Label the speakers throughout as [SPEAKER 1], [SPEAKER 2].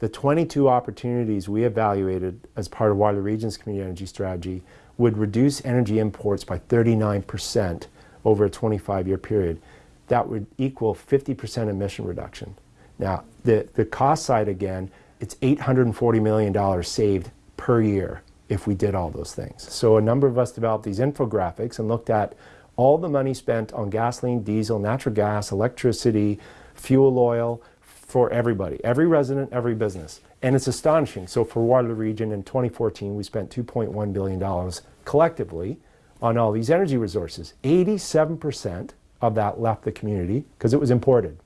[SPEAKER 1] the 22 opportunities we evaluated as part of Waterloo Region's community energy strategy would reduce energy imports by 39% over a 25-year period. That would equal 50% emission reduction. Now, the, the cost side again, it's $840 million saved per year if we did all those things. So a number of us developed these infographics and looked at all the money spent on gasoline, diesel, natural gas, electricity, fuel oil for everybody, every resident, every business. And it's astonishing. So for Waterloo Region in 2014, we spent $2.1 billion collectively on all these energy resources. 87% of that left the community because it was imported.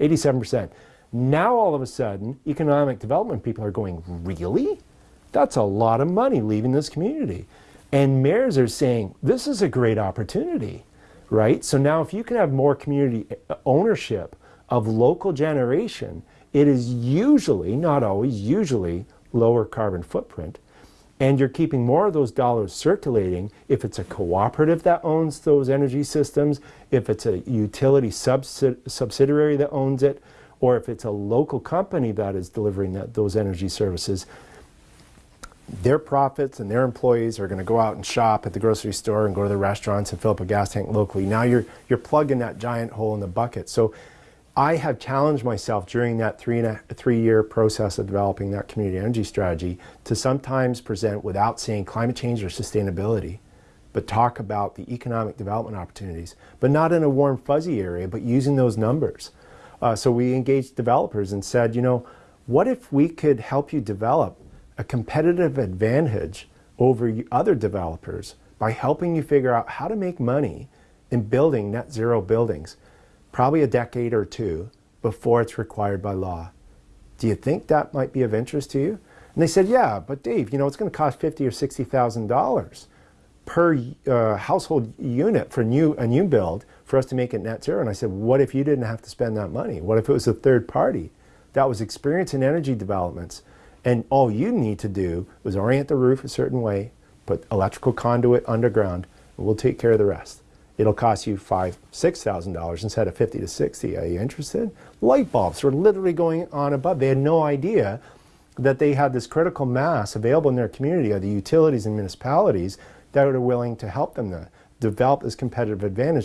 [SPEAKER 1] 87%. Now all of a sudden, economic development people are going, really? That's a lot of money leaving this community. And mayors are saying, this is a great opportunity, right? So now if you can have more community ownership of local generation, it is usually, not always, usually lower carbon footprint. And you're keeping more of those dollars circulating if it's a cooperative that owns those energy systems, if it's a utility subsidi subsidiary that owns it, or if it's a local company that is delivering that, those energy services their profits and their employees are going to go out and shop at the grocery store and go to the restaurants and fill up a gas tank locally. Now you're, you're plugging that giant hole in the bucket. So I have challenged myself during that three, and a, three year process of developing that community energy strategy to sometimes present without saying climate change or sustainability, but talk about the economic development opportunities, but not in a warm fuzzy area, but using those numbers. Uh, so we engaged developers and said, you know, what if we could help you develop a competitive advantage over other developers by helping you figure out how to make money in building net zero buildings, probably a decade or two before it's required by law. Do you think that might be of interest to you? And they said, yeah, but Dave, you know, it's going to cost fifty or $60,000 per uh, household unit for new, a new build for us to make it net zero. And I said, what if you didn't have to spend that money? What if it was a third party that was experienced in energy developments and all you need to do is orient the roof a certain way, put electrical conduit underground, and we'll take care of the rest. It'll cost you five, six thousand dollars instead of fifty to sixty. Are you interested? Light bulbs were literally going on above. They had no idea that they had this critical mass available in their community of the utilities and municipalities that are willing to help them to develop this competitive advantage.